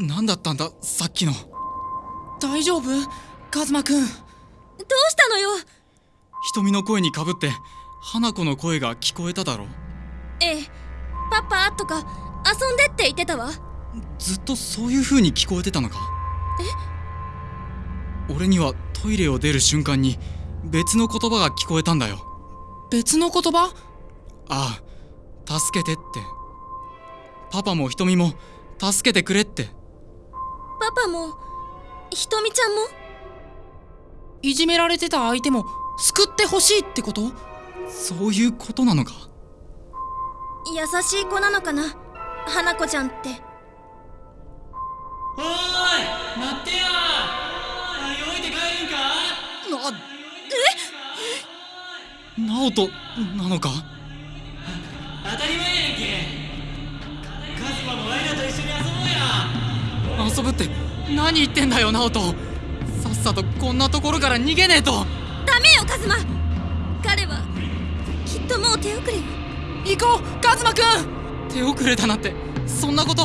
何だったんだ？さっきの。大丈夫？カズマくん。どうしたのよ？瞳の声にかぶって花子の声が聞こえただろええ。パパとか遊んでって言ってたわ。ずっとそういう風に聞こえてたのか？え？俺にはトイレを出る瞬間に別の言葉が聞こえたんだよ。別の言葉？ああ助けてって。パパも瞳も助けてくれってパパもひとみちゃんも？いじめられてた相手も救ってほしいってこと？そういうことなのか？優しい子なのかな？花子ちゃんって。おーい待ってや泳いで帰るんか？なえ？直人なのか？当たり前やんけ。カズマもワイらと一緒に遊ぼ遊ぶって何言ってんだよ直人さっさとこんなところから逃げねえと。ダメよカズマ。彼はきっともう手遅れよ。行こうカズマくん。手遅れだなんて。そんなこと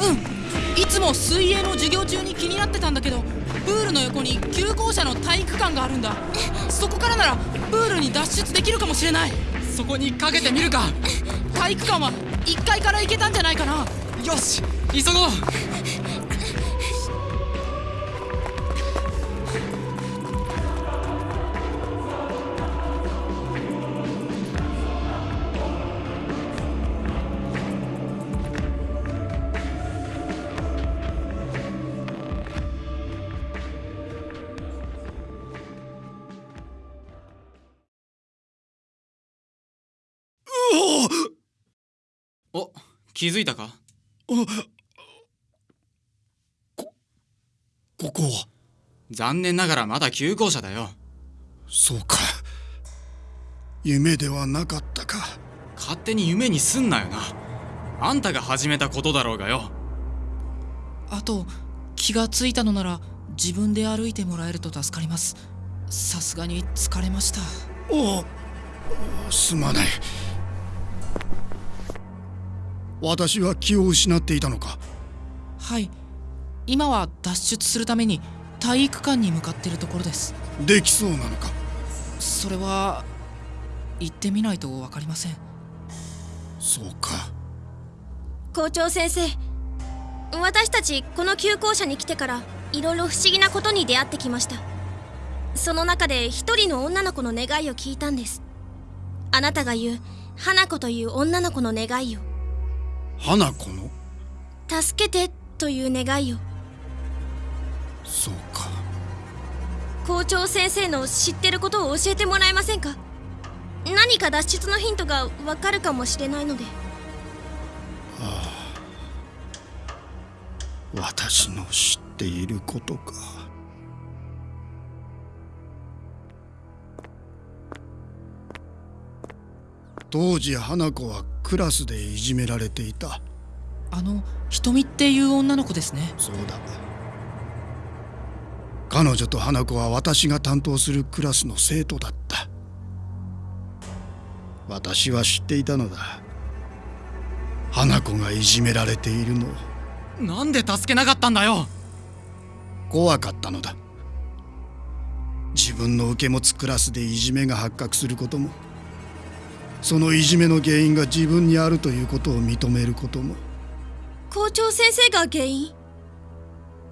うん。いつも水泳の授業中に気になってたんだけどプールの横に急行車の体育館があるんだ。そこからならプールに脱出できるかもしれない。そこにかけてみるか。体育館は1階から行けたんじゃないかな。よし急ごう気づいたか？ここは？残念ながらまだ急行車だよ。そうか。夢ではなかったか。勝手に夢にすんなよな。あんたが始めたことだろうがよ。あと気がついたのなら自分で歩いてもらえると助かります。さすがに疲れました。おおすまない私は気を失っていたのか？はい。今は脱出するために体育館に向かってるところです。できそうなのか？それは行ってみないと分かりません。そうか。校長先生私たちこの急行車に来てからいろいろ不思議なことに出会ってきました。その中で一人の女の子の願いを聞いたんです。あなたが言う花子という女の子の願いを花子の？助けてという願いを。そうか。校長先生の知ってることを教えてもらえませんか？何か脱出のヒントがわかるかもしれないので。私の知っていることか。当時花子はクラスでいじめられていた。あの瞳っていう女の子ですね。そうだ。彼女と花子は私が担当するクラスの生徒だった。私は知っていたのだ。花子がいじめられているのを。なんで助けなかったんだよ。怖かったのだ。自分の受け持つクラスでいじめが発覚することもそのいじめの原因が自分にあるということを認めることも。校長先生が原因？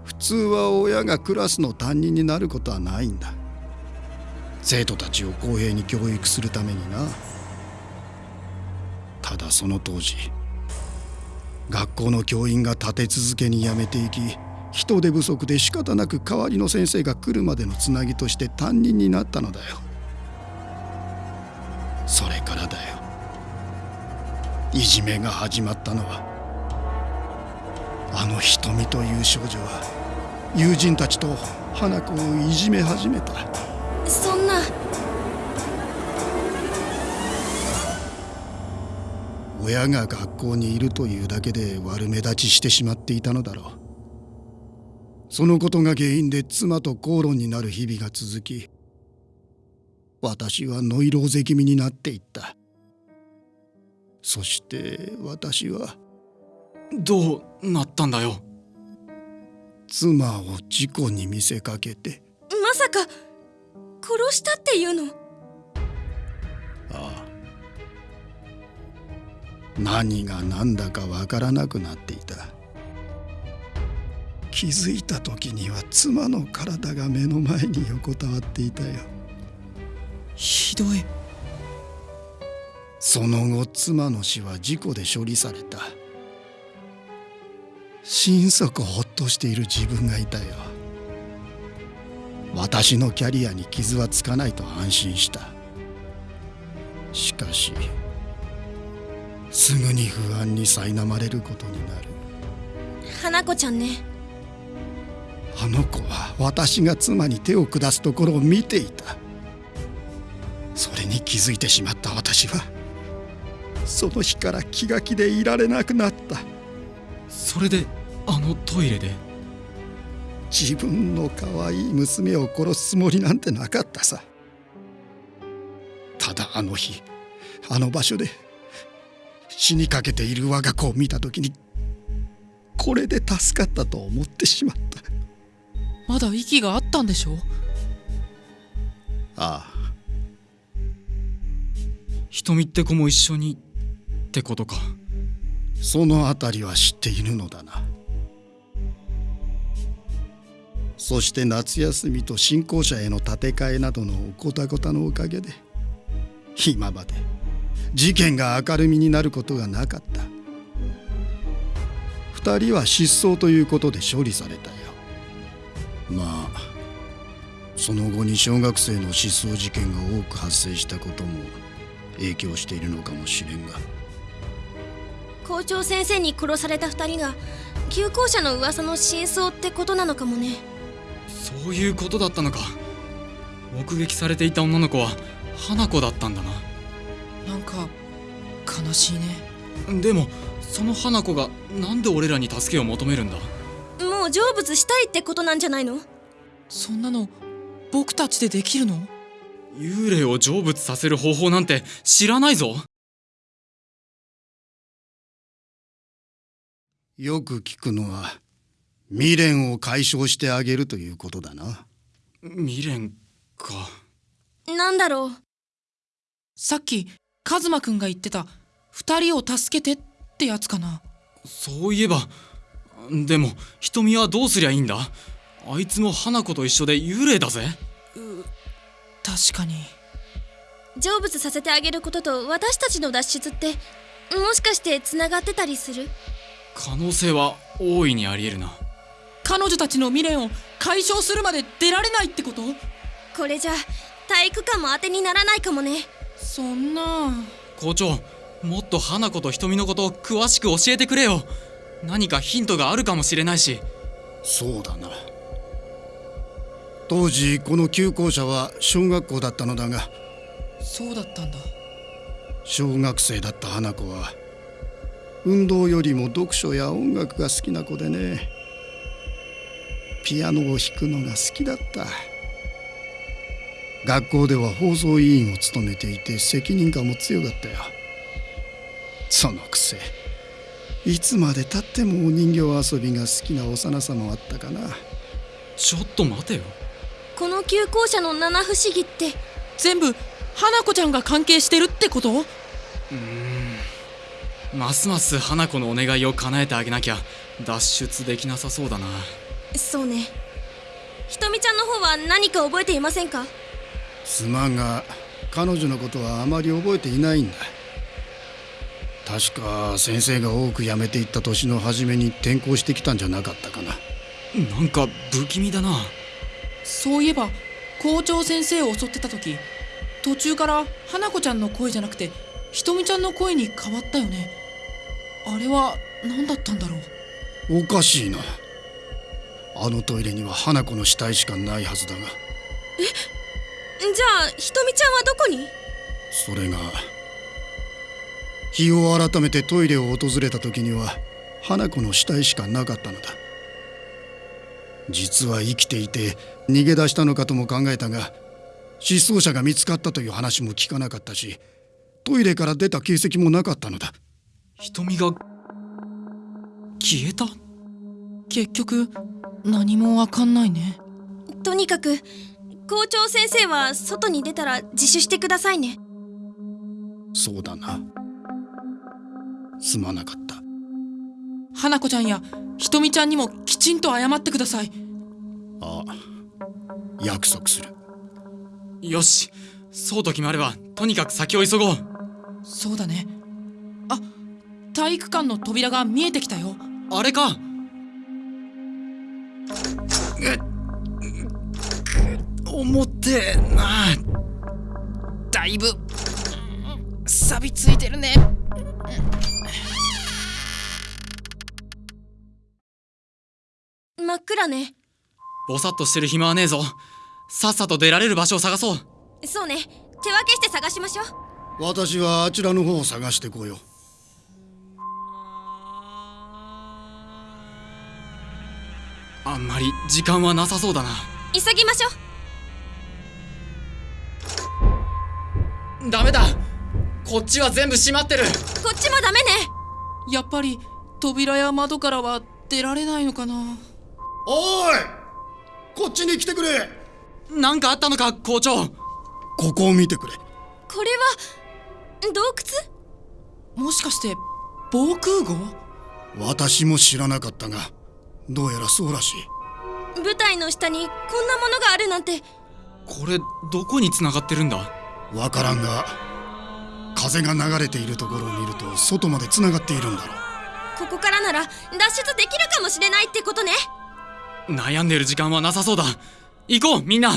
普通は親がクラスの担任になることはないんだ。生徒たちを公平に教育するためにな。ただその当時学校の教員が立て続けに辞めていき人手不足で仕方なく代わりの先生が来るまでのつなぎとして担任になったのだよそれからだよ。いじめが始まったのはあの瞳という少女は友人たちと花子をいじめ始めた。そんな。親が学校にいるというだけで悪目立ちしてしまっていたのだろう。そのことが原因で妻と口論になる日々が続き私はノイローゼ気味になっていった。そして私はどうなったんだよ。妻を事故に見せかけて。まさか殺したっていうの？ああ。何が何だかわからなくなっていた。気づいた時には妻の体が目の前に横たわっていたよひどい。その後妻の死は事故で処理された。心底ほっとしている自分がいたよ。私のキャリアに傷はつかないと安心した。しかしすぐに不安に苛まれることになる。花子ちゃんね。あの子は私が妻に手を下すところを見ていたそれに気づいてしまった私はその日から気が気でいられなくなった。それであのトイレで？自分の可愛い娘を殺すつもりなんてなかったさ。ただあの日あの場所で死にかけている我が子を見た時にこれで助かったと思ってしまった。まだ息があったんでしょああ瞳って子も一緒にってことか。そのあたりは知っているのだな。そして夏休みと新校舎への建て替えなどのごたごたのおかげで今まで事件が明るみになることがなかった。二人は失踪ということで処理されたよ。まあその後に小学生の失踪事件が多く発生したことも影響しているのかもしれんが。校長先生に殺された二人が旧校舎の噂の真相ってことなのかもね。そういうことだったのか。目撃されていた女の子は花子だったんだな。なんか悲しいね。でもその花子がなんで俺らに助けを求めるんだ？もう成仏したいってことなんじゃないの？そんなの僕たちでできるの？幽霊を成仏させる方法なんて知らないぞ。よく聞くのは未練を解消してあげるということだな。未練か。なんだろう。さっきカズマくんが言ってた二人を助けてってやつかな。そういえばでも瞳はどうすりゃいいんだ？あいつも花子と一緒で幽霊だぜ確かに。成仏させてあげることと私たちの脱出ってもしかしてつながってたりする？可能性は大いにありえるな。彼女たちの未練を解消するまで出られないってこと？これじゃ体育館も当てにならないかもね。そんな。校長もっと花子と瞳のことを詳しく教えてくれよ。何かヒントがあるかもしれないし。そうだな当時この旧校舎は小学校だったのだがそうだったんだ。小学生だった花子は運動よりも読書や音楽が好きな子でねピアノを弾くのが好きだった。学校では放送委員を務めていて責任感も強かったよ。そのくせいつまでたってもお人形遊びが好きな幼さもあったかな。ちょっと待てよこの旧校舎の七不思議って。全部花子ちゃんが関係してるってこと？ますます花子のお願いを叶えてあげなきゃ脱出できなさそうだな。そうね。ひとみちゃんの方は何か覚えていませんか？妻が彼女のことはあまり覚えていないんだ。確か先生が多く辞めていった年の初めに転校してきたんじゃなかったかな。なんか不気味だなそういえば校長先生を襲ってた時途中から花子ちゃんの声じゃなくてひとみちゃんの声に変わったよね。あれは何だったんだろう？おかしいな。あのトイレには花子の死体しかないはずだが。じゃあひとみちゃんはどこに？それが日を改めてトイレを訪れた時には花子の死体しかなかったのだ実は生きていて逃げ出したのかとも考えたが失踪者が見つかったという話も聞かなかったしトイレから出た形跡もなかったのだ。瞳が消えた？結局何もわかんないね。とにかく校長先生は外に出たら自首してくださいね。そうだな。すまなかった花子ちゃんやひとみちゃんにもきちんと謝ってください。ああ約束する。よし。そうと決まればとにかく先を急ごう。そうだね。あ体育館の扉が見えてきたよ。あれか。重ってえな。だいぶ錆びついてるね真っ暗ね。ぼさっとしてる暇はねえぞ。さっさと出られる場所を探そう。そうね。手分けして探しましょう。私はあちらの方を探してこよう。あんまり時間はなさそうだな。急ぎましょう。ダメだ。こっちは全部閉まってる。こっちもダメね。やっぱり扉や窓からは出られないのかなおい！こっちに来てくれ！なんかあったのか校長。ここを見てくれ。これは洞窟？もしかして防空壕？私も知らなかったがどうやらそうらしい。舞台の下にこんなものがあるなんて。これどこに繋がってるんだ？わからんが風が流れているところを見ると外までつながっているんだろう。ここからなら脱出できるかもしれないってことね悩んでる時間はなさそうだ。行こうみんな。